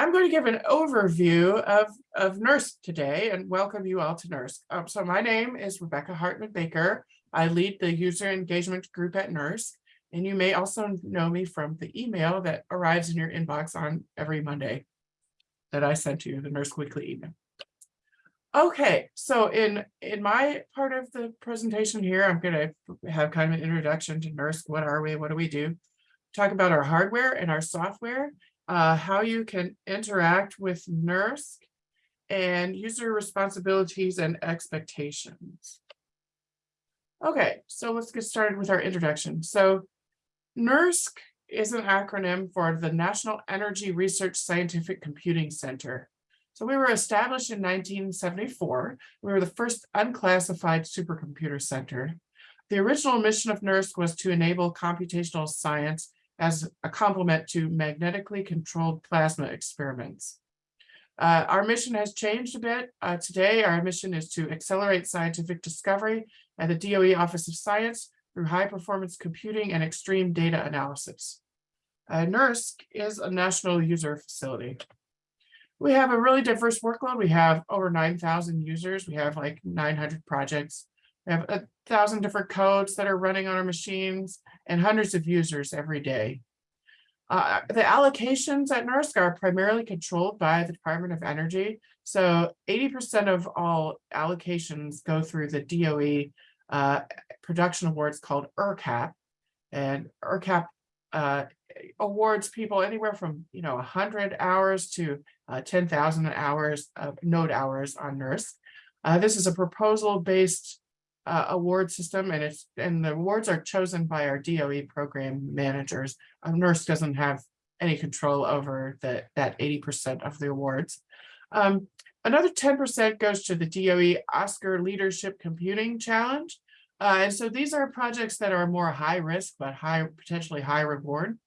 I'm going to give an overview of, of NERSC today and welcome you all to NERSC. Um, so my name is Rebecca Hartman Baker. I lead the user engagement group at NERSC, and you may also know me from the email that arrives in your inbox on every Monday that I sent to you, the NERSC weekly email. Okay, so in, in my part of the presentation here, I'm going to have kind of an introduction to NERSC. What are we? What do we do? Talk about our hardware and our software uh, how you can interact with NERSC and user responsibilities and expectations. Okay, so let's get started with our introduction. So NERSC is an acronym for the National Energy Research Scientific Computing Center. So we were established in 1974. We were the first unclassified supercomputer center. The original mission of NERSC was to enable computational science as a complement to magnetically controlled plasma experiments. Uh, our mission has changed a bit. Uh, today, our mission is to accelerate scientific discovery at the DOE Office of Science through high performance computing and extreme data analysis. Uh, NERSC is a national user facility. We have a really diverse workload. We have over 9,000 users. We have like 900 projects. We have a thousand different codes that are running on our machines and hundreds of users every day. Uh, the allocations at NERSC are primarily controlled by the Department of Energy. So 80% of all allocations go through the DOE uh, production awards called ERCAP. And ERCAP uh, awards people anywhere from, you know, 100 hours to uh, 10,000 hours of node hours on NERSC. Uh, this is a proposal-based uh, award system and it's and the awards are chosen by our DOE program managers. A NERSC doesn't have any control over the, that 80% of the awards. Um, another 10% goes to the DOE ASCR Leadership Computing Challenge. Uh, and so these are projects that are more high risk, but high potentially high reward.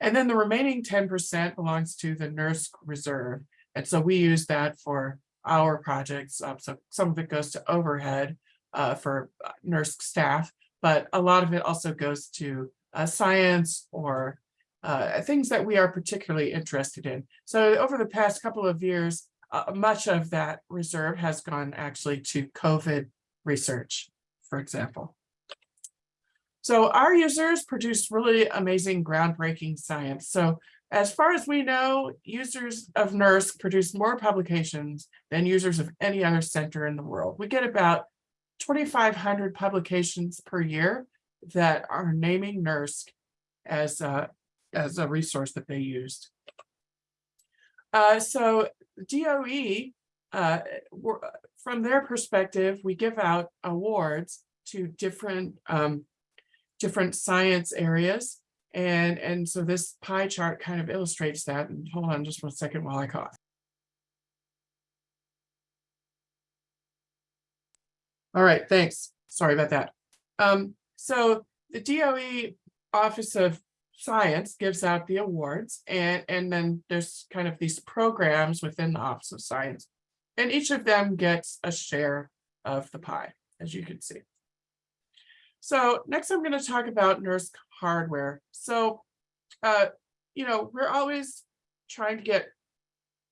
And then the remaining 10% belongs to the NERSC Reserve. And so we use that for our projects. Um, so some of it goes to overhead uh, for uh, NERSC staff, but a lot of it also goes to uh, science or uh, things that we are particularly interested in. So over the past couple of years, uh, much of that reserve has gone actually to COVID research, for example. So our users produce really amazing groundbreaking science. So as far as we know, users of NERSC produce more publications than users of any other center in the world. We get about 2,500 publications per year that are naming NERSC as a, as a resource that they used. Uh, so DOE, uh, from their perspective, we give out awards to different um, different science areas. And, and so this pie chart kind of illustrates that. And hold on just one second while I cough. All right, thanks. Sorry about that. Um, so the DOE Office of Science gives out the awards and, and then there's kind of these programs within the Office of Science. And each of them gets a share of the pie, as you can see. So next I'm going to talk about NERSC hardware. So, uh, you know, we're always trying to get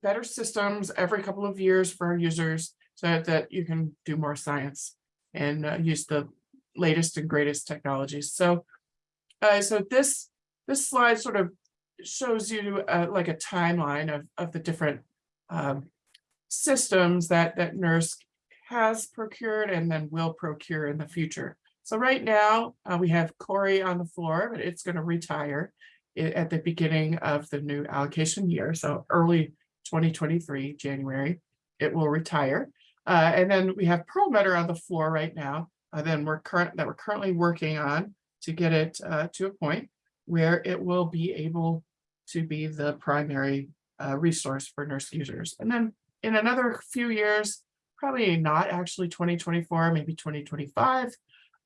better systems every couple of years for our users so that you can do more science and uh, use the latest and greatest technologies. So, uh, so this this slide sort of shows you uh, like a timeline of, of the different um, systems that, that NERSC has procured and then will procure in the future. So right now uh, we have Cori on the floor, but it's going to retire at the beginning of the new allocation year. So early 2023, January, it will retire. Uh, and then we have Perlmutter on the floor right now. Uh, then we're current that we're currently working on to get it uh, to a point where it will be able to be the primary uh, resource for NERSC users. And then in another few years, probably not actually 2024, maybe 2025,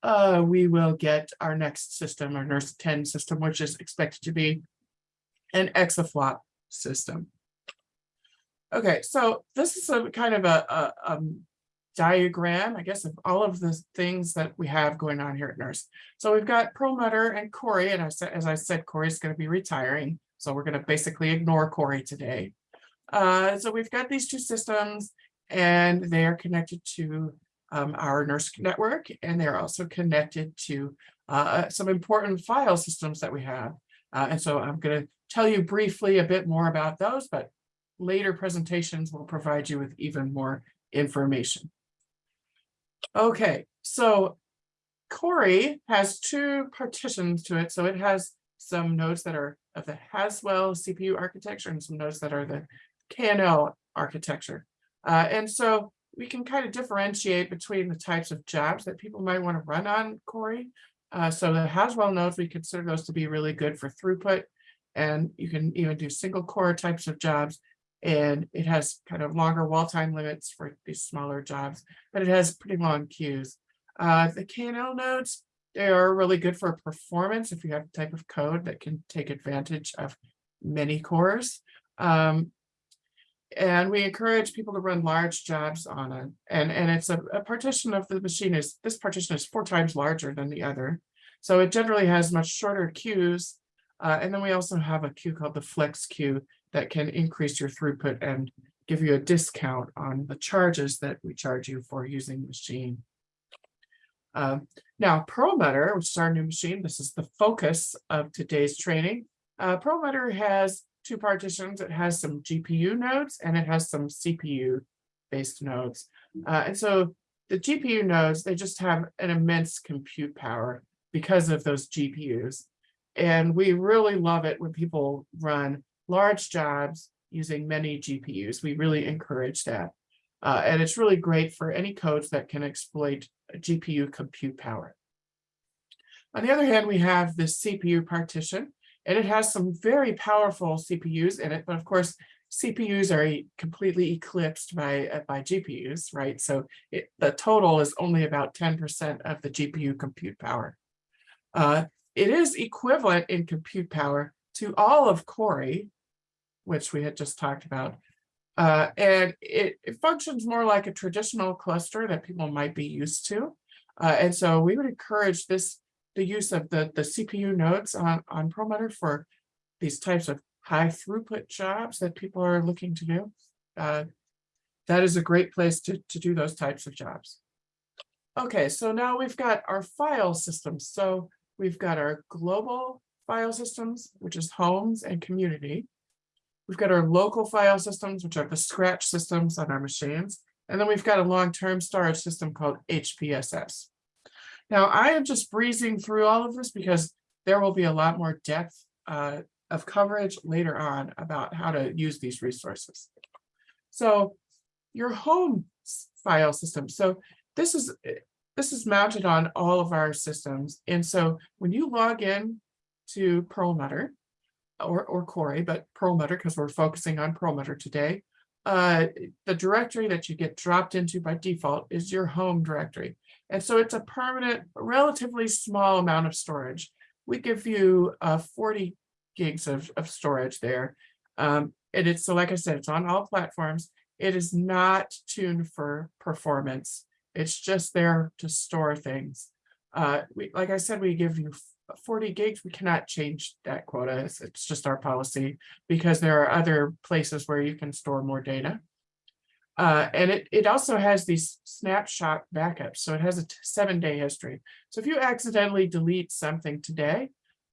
uh, we will get our next system, our NERSC 10 system, which is expected to be an exaflop system. Okay, so this is a kind of a, a, a diagram, I guess, of all of the things that we have going on here at NERSC. So we've got Perlmutter and Cori, and I said, as I said, Cori's going to be retiring. So we're gonna basically ignore Cori today. Uh, so we've got these two systems and they are connected to um, our NERSC network and they're also connected to uh, some important file systems that we have. Uh, and so I'm going to tell you briefly a bit more about those, but later presentations will provide you with even more information. Okay, so Cori has two partitions to it. So it has some nodes that are of the Haswell CPU architecture and some nodes that are the KNL architecture. Uh, and so we can kind of differentiate between the types of jobs that people might want to run on Cori. Uh, so the Haswell nodes, we consider those to be really good for throughput. And you can even do single core types of jobs. And it has kind of longer wall time limits for these smaller jobs, but it has pretty long queues. Uh, the KNL nodes, they are really good for performance if you have a type of code that can take advantage of many cores. Um, and we encourage people to run large jobs on it. And, and it's a, a partition of the machine is, this partition is four times larger than the other. So it generally has much shorter queues. Uh, and then we also have a queue called the flex queue that can increase your throughput and give you a discount on the charges that we charge you for using the machine. Uh, now, Perlmutter, which is our new machine, this is the focus of today's training. Uh, Perlmutter has two partitions. It has some GPU nodes and it has some CPU based nodes. Uh, and so the GPU nodes, they just have an immense compute power because of those GPUs. And we really love it when people run large jobs using many GPUs. We really encourage that. Uh, and it's really great for any codes that can exploit GPU compute power. On the other hand, we have this CPU partition, and it has some very powerful CPUs in it, but of course, CPUs are completely eclipsed by, uh, by GPUs, right? So it, the total is only about 10% of the GPU compute power. Uh, it is equivalent in compute power to all of Cori, which we had just talked about. Uh, and it, it, functions more like a traditional cluster that people might be used to. Uh, and so we would encourage this the use of the, the CPU nodes on, on Perlmutter for these types of high throughput jobs that people are looking to do. Uh, that is a great place to, to do those types of jobs. Okay, so now we've got our file systems. So we've got our global file systems, which is homes and community. We've got our local file systems, which are the scratch systems on our machines. And then we've got a long-term storage system called HPSS. Now, I am just breezing through all of this because there will be a lot more depth uh, of coverage later on about how to use these resources. So your home file system. So this is this is mounted on all of our systems. And so when you log in to Perlmutter or, or Cori, but Perlmutter, because we're focusing on Perlmutter today, uh, the directory that you get dropped into by default is your home directory. And so it's a permanent, relatively small amount of storage. We give you uh, 40 gigs of, of storage there. Um, and it's, so like I said, it's on all platforms. It is not tuned for performance. It's just there to store things. Uh, we, like I said, we give you 40 gigs. We cannot change that quota. It's, it's just our policy because there are other places where you can store more data. Uh, and it, it also has these snapshot backups. So it has a seven day history. So if you accidentally delete something today,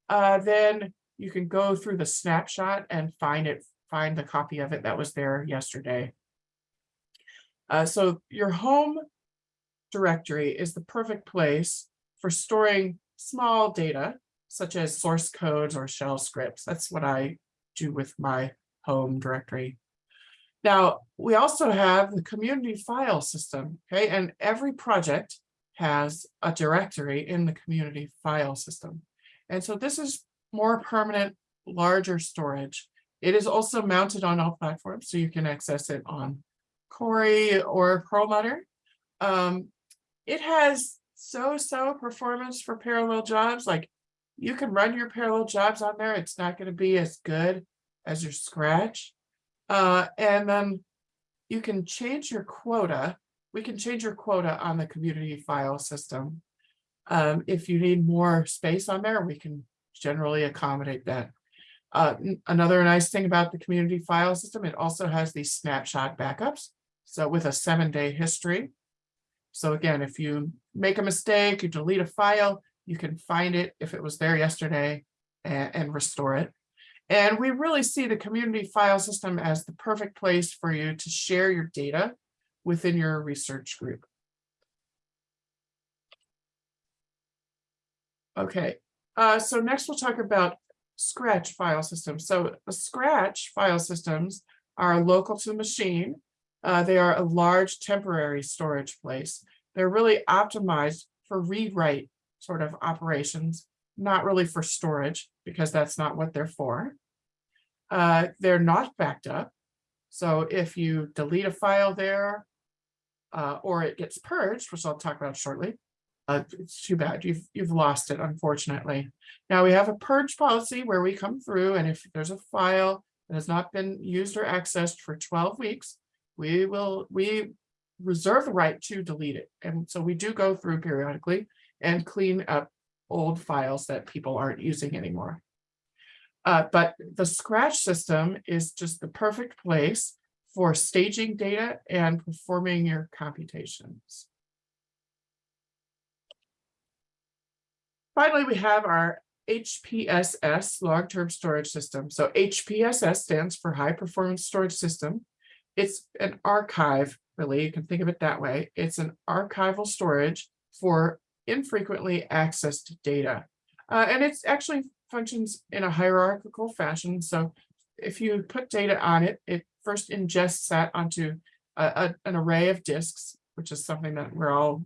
uh, then you can go through the snapshot and find it, find the copy of it that was there yesterday. Uh, so your home directory is the perfect place for storing small data, such as source codes or shell scripts. That's what I do with my home directory. Now, we also have the community file system, okay? And every project has a directory in the community file system. And so this is more permanent, larger storage. It is also mounted on all platforms, so you can access it on Cori or Perlmutter. Um, it has so-so performance for parallel jobs. Like you can run your parallel jobs on there. It's not going to be as good as your Scratch, uh, and then you can change your quota. We can change your quota on the community file system. Um, if you need more space on there, we can generally accommodate that. Uh, another nice thing about the community file system, it also has these snapshot backups. So with a seven day history. So again, if you make a mistake, you delete a file, you can find it if it was there yesterday and, and restore it. And we really see the community file system as the perfect place for you to share your data within your research group. Okay, uh, so next we'll talk about Scratch file systems. So Scratch file systems are local to the machine. Uh, they are a large temporary storage place. They're really optimized for read-write sort of operations, not really for storage because that's not what they're for. Uh, they're not backed up. So if you delete a file there, uh, or it gets purged, which I'll talk about shortly, uh, it's too bad. You've you've lost it, unfortunately. Now we have a purge policy where we come through, and if there's a file that has not been used or accessed for 12 weeks, we will we reserve the right to delete it. And so we do go through periodically and clean up old files that people aren't using anymore. Uh, but the Scratch system is just the perfect place for staging data and performing your computations. Finally, we have our HPSS long-term storage system. So HPSS stands for High Performance Storage System. It's an archive, really, you can think of it that way. It's an archival storage for infrequently accessed data. Uh, and it's actually functions in a hierarchical fashion. So if you put data on it, it first ingests that onto a, a, an array of disks, which is something that we're all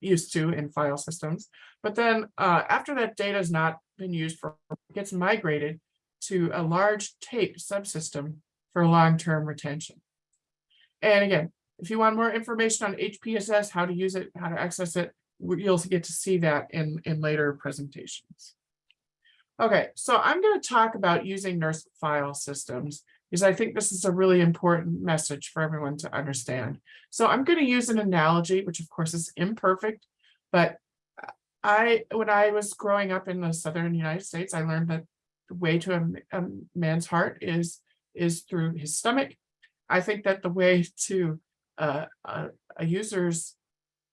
used to in file systems. But then uh, after that data has not been used for, it gets migrated to a large tape subsystem for long-term retention. And again, if you want more information on HPSS, how to use it, how to access it, you'll get to see that in, in later presentations. Okay, so I'm going to talk about using NERSC file systems because I think this is a really important message for everyone to understand. So I'm going to use an analogy, which of course is imperfect, but I, when I was growing up in the Southern United States, I learned that the way to a, a man's heart is, is through his stomach. I think that the way to uh, a, a user's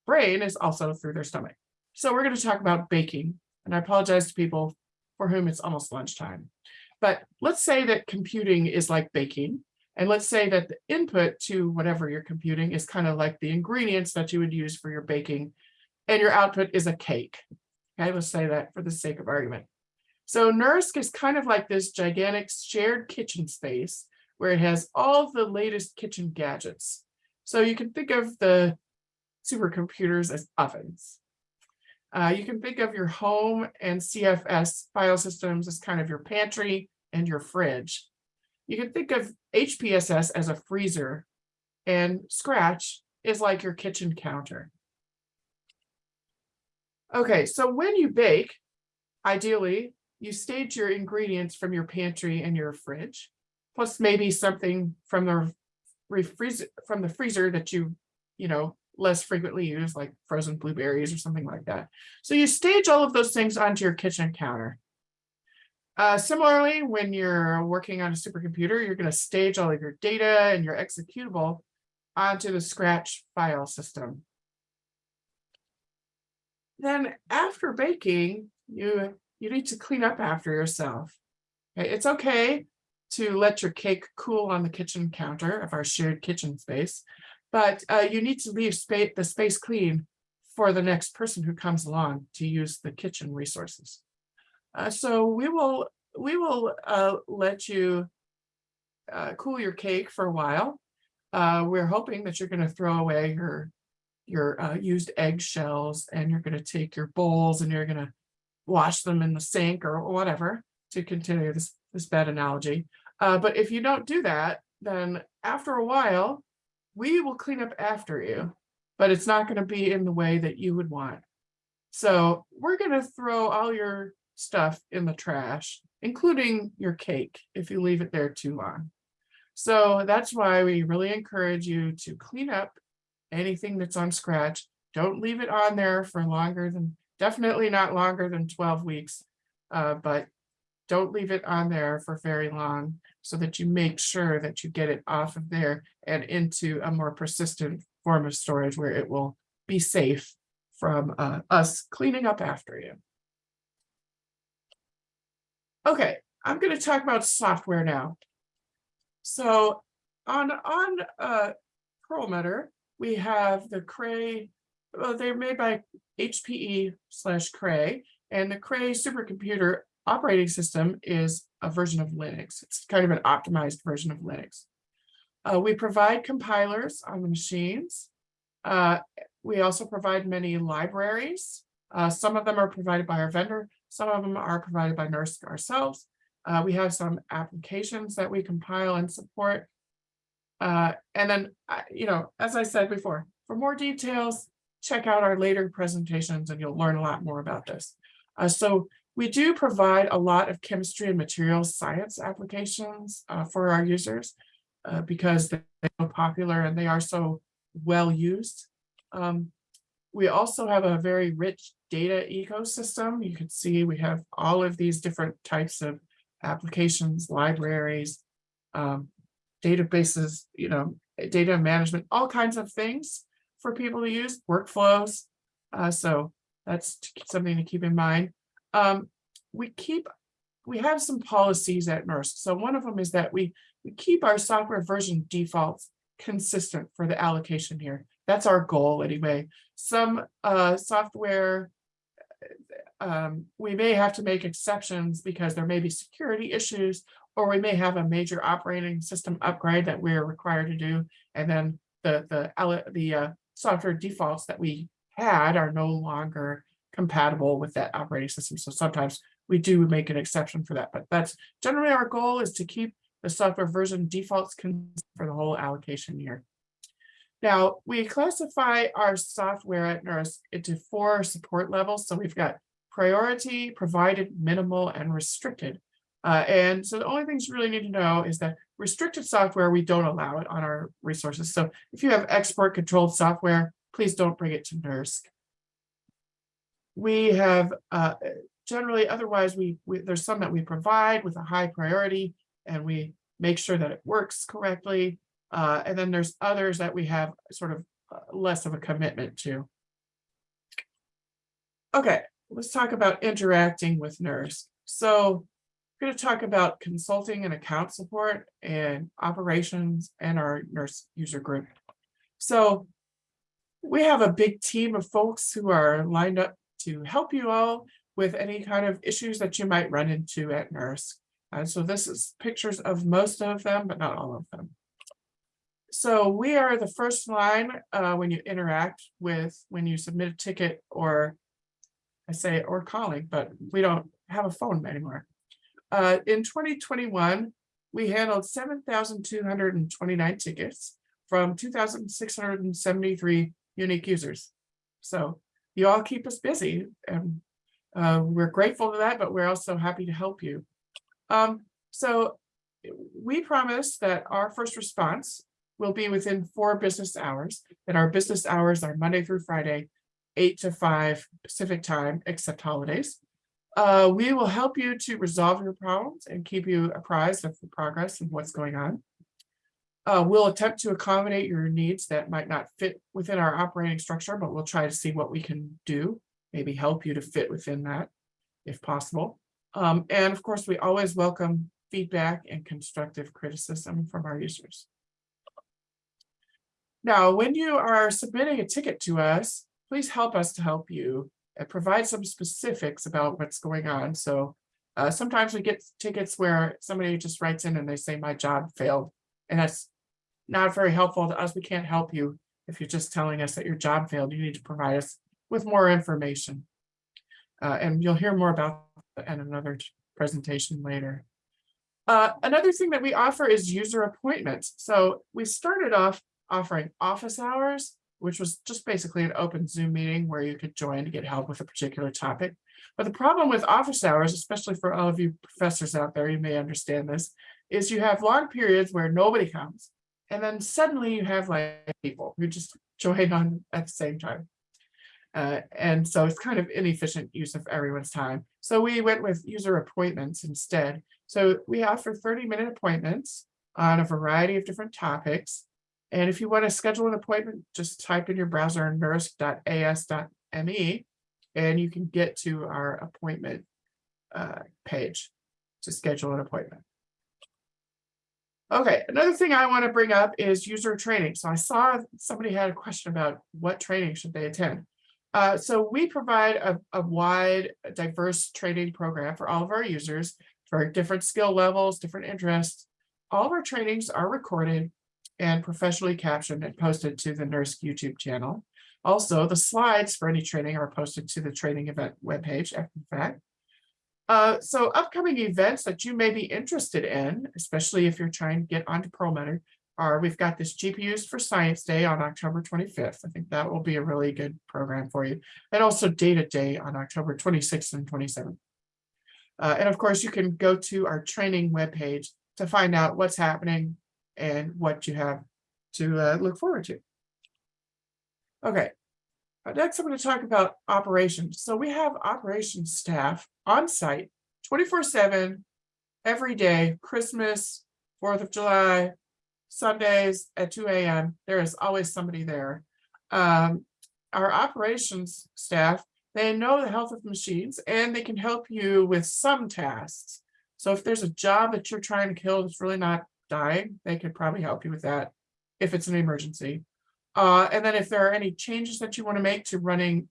brain is also through their stomach. So we're going to talk about baking. And I apologize to people for whom it's almost lunchtime. But let's say that computing is like baking. And let's say that the input to whatever you're computing is kind of like the ingredients that you would use for your baking. And your output is a cake. Okay, let's say that for the sake of argument. So NERSC is kind of like this gigantic shared kitchen space where it has all the latest kitchen gadgets. So you can think of the supercomputers as ovens. Uh, you can think of your home and CFS file systems as kind of your pantry and your fridge. You can think of HPSS as a freezer and Scratch is like your kitchen counter. Okay, so when you bake, ideally, you stage your ingredients from your pantry and your fridge, plus maybe something from the refreezer from the freezer that you, you know, less frequently use like frozen blueberries or something like that. So you stage all of those things onto your kitchen counter. Uh, similarly, when you're working on a supercomputer, you're going to stage all of your data and your executable onto the Scratch file system. Then after baking, you, you need to clean up after yourself. Okay, it's okay to let your cake cool on the kitchen counter of our shared kitchen space, but uh, you need to leave space, the space clean for the next person who comes along to use the kitchen resources. Uh, so we will we will uh, let you uh, cool your cake for a while. Uh, we're hoping that you're going to throw away your your uh, used eggshells and you're going to take your bowls and you're going to wash them in the sink or whatever to continue this this bad analogy. Uh, but if you don't do that, then after a while, we will clean up after you, but it's not going to be in the way that you would want. So we're going to throw all your stuff in the trash, including your cake, if you leave it there too long. So that's why we really encourage you to clean up anything that's on Scratch. Don't leave it on there for longer than, definitely not longer than 12 weeks, uh, but don't leave it on there for very long so that you make sure that you get it off of there and into a more persistent form of storage where it will be safe from uh, us cleaning up after you. Okay, I'm going to talk about software now. So on on uh, Perlmutter, we have the Cray. Well, they're made by HPE slash Cray, and the Cray supercomputer operating system is a version of Linux. It's kind of an optimized version of Linux. Uh, we provide compilers on the machines. Uh, we also provide many libraries. Uh, some of them are provided by our vendor. Some of them are provided by NERSC ourselves. Uh, we have some applications that we compile and support. Uh, and then, you know, as I said before, for more details, check out our later presentations and you'll learn a lot more about this. Uh, so we do provide a lot of chemistry and materials science applications uh, for our users uh, because they're so popular and they are so well used. Um, we also have a very rich data ecosystem. You can see we have all of these different types of applications, libraries, um, databases, you know, data management, all kinds of things for people to use, workflows. Uh, so that's something to keep in mind. Um, we keep, we have some policies at NERSC. So one of them is that we, we keep our software version defaults consistent for the allocation here. That's our goal anyway. Some uh, software, um, we may have to make exceptions because there may be security issues, or we may have a major operating system upgrade that we're required to do. And then the, the, the uh, software defaults that we had are no longer compatible with that operating system. So sometimes we do make an exception for that, but that's generally our goal is to keep the software version defaults for the whole allocation year. Now, we classify our software at NERSC into four support levels. So we've got priority, provided, minimal, and restricted. Uh, and so the only things you really need to know is that restricted software, we don't allow it on our resources. So if you have export controlled software, please don't bring it to NERSC. We have uh, generally, otherwise, we, we there's some that we provide with a high priority and we make sure that it works correctly. Uh, and then there's others that we have sort of uh, less of a commitment to. Okay, let's talk about interacting with NERSC. So I'm going to talk about consulting and account support and operations and our NERSC user group. So we have a big team of folks who are lined up to help you all with any kind of issues that you might run into at NERSC. And so this is pictures of most of them, but not all of them. So we are the first line uh, when you interact with, when you submit a ticket or I say, or calling, but we don't have a phone anymore. Uh, in 2021, we handled 7,229 tickets from 2,673 unique users. So you all keep us busy and uh, we're grateful for that, but we're also happy to help you. Um, so we promise that our first response will be within four business hours, and our business hours are Monday through Friday, eight to five Pacific time, except holidays. Uh, we will help you to resolve your problems and keep you apprised of the progress and what's going on. Uh, we'll attempt to accommodate your needs that might not fit within our operating structure, but we'll try to see what we can do, maybe help you to fit within that if possible. Um, and of course, we always welcome feedback and constructive criticism from our users. Now, when you are submitting a ticket to us, please help us to help you and provide some specifics about what's going on. So uh, sometimes we get tickets where somebody just writes in and they say my job failed. And that's not very helpful to us. We can't help you if you're just telling us that your job failed. You need to provide us with more information. Uh, and you'll hear more about that in another presentation later. Uh, another thing that we offer is user appointments. So we started off offering office hours, which was just basically an open Zoom meeting where you could join to get help with a particular topic. But the problem with office hours, especially for all of you professors out there, you may understand this, is you have long periods where nobody comes. And then suddenly you have like people who just join on at the same time. Uh, and so it's kind of inefficient use of everyone's time. So we went with user appointments instead. So we offer thirty minute appointments on a variety of different topics. And if you want to schedule an appointment, just type in your browser nersc.as.me and you can get to our appointment uh, page to schedule an appointment. Okay, another thing I want to bring up is user training. So I saw somebody had a question about what training should they attend. Uh, so we provide a, a wide, diverse training program for all of our users for different skill levels, different interests. All of our trainings are recorded and professionally captioned and posted to the NERSC YouTube channel. Also, the slides for any training are posted to the training event webpage after the fact. Uh, so upcoming events that you may be interested in, especially if you're trying to get onto Perlmutter, are we've got this GPUs for Science Day on October 25th. I think that will be a really good program for you. And also Data Day on October 26th and 27th. Uh, and of course, you can go to our training webpage to find out what's happening and what you have to uh, look forward to. Okay, next I'm going to talk about operations. So we have operations staff on site 24 7 every day, Christmas, 4th of July, Sundays at 2 a.m. There is always somebody there. Um, our operations staff, they know the health of machines and they can help you with some tasks. So if there's a job that you're trying to kill that's really not dying, they could probably help you with that if it's an emergency. Uh, and then if there are any changes that you want to make to running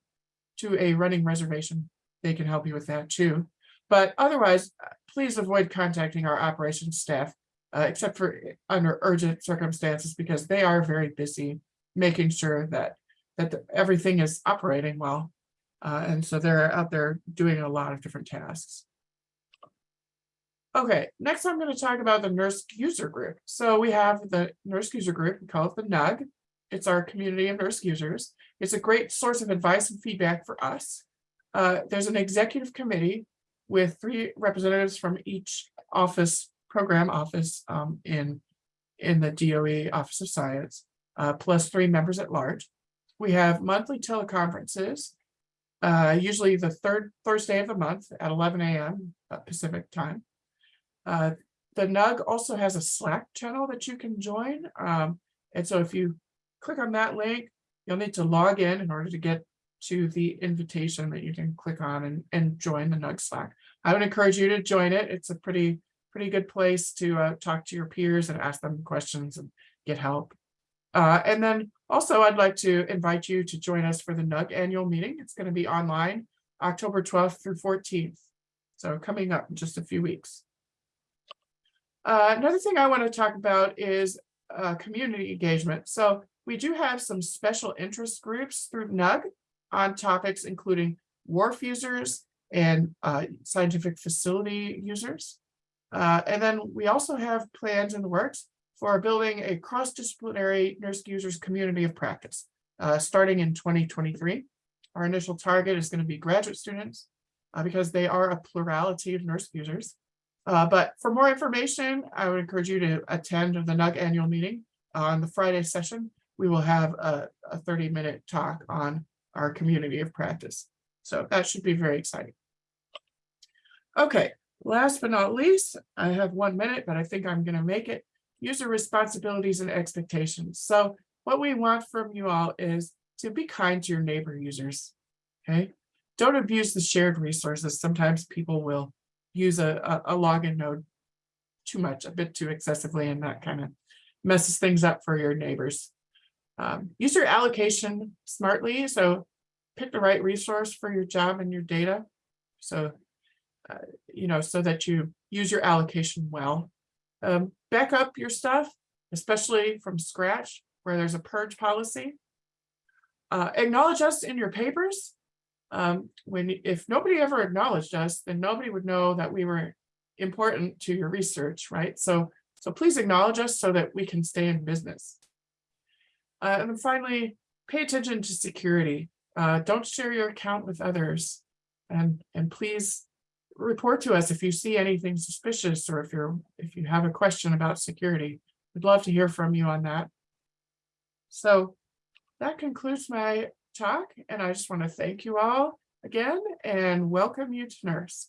to a running reservation, they can help you with that too. But otherwise, uh, please avoid contacting our operations staff, uh, except for under urgent circumstances, because they are very busy making sure that that the, everything is operating well. Uh, and so they're out there doing a lot of different tasks. Okay, next I'm going to talk about the NERSC user group. So we have the NERSC user group, we call it the NUG. It's our community of NERSC users. It's a great source of advice and feedback for us. Uh, there's an executive committee with three representatives from each office, program office um, in, in the DOE Office of Science, uh, plus three members at large. We have monthly teleconferences, uh, usually the third Thursday of the month at 11 a.m. Uh, Pacific time. Uh, the NUG also has a Slack channel that you can join. Um, and so if you click on that link, you'll need to log in in order to get to the invitation that you can click on and, and join the NUG Slack. I would encourage you to join it. It's a pretty, pretty good place to uh, talk to your peers and ask them questions and get help. Uh, and then also I'd like to invite you to join us for the NUG annual meeting. It's going to be online October 12th through 14th. So coming up in just a few weeks. Uh, another thing I want to talk about is uh, community engagement. So we do have some special interest groups through NUG on topics including wharf users and uh, scientific facility users. Uh, and then we also have plans in the works for building a cross-disciplinary NERSC users community of practice uh, starting in 2023. Our initial target is going to be graduate students uh, because they are a plurality of NERSC users. Uh, but for more information, I would encourage you to attend the NUG annual meeting on the Friday session. We will have a, a 30 minute talk on our community of practice. So that should be very exciting. Okay, last but not least, I have one minute, but I think I'm going to make it. User responsibilities and expectations. So what we want from you all is to be kind to your neighbor users. Okay, don't abuse the shared resources. Sometimes people will use a, a, a login node too much, a bit too excessively, and that kind of messes things up for your neighbors. Um, use your allocation smartly. So pick the right resource for your job and your data. So, uh, you know, so that you use your allocation well. Um, back up your stuff, especially from scratch, where there's a purge policy. Uh, acknowledge us in your papers. Um, when if nobody ever acknowledged us, then nobody would know that we were important to your research, right? So, so please acknowledge us so that we can stay in business. Uh, and then finally, pay attention to security. Uh, don't share your account with others. And, and please report to us if you see anything suspicious or if you're if you have a question about security. We'd love to hear from you on that. So that concludes my talk, and I just want to thank you all again and welcome you to NERSC.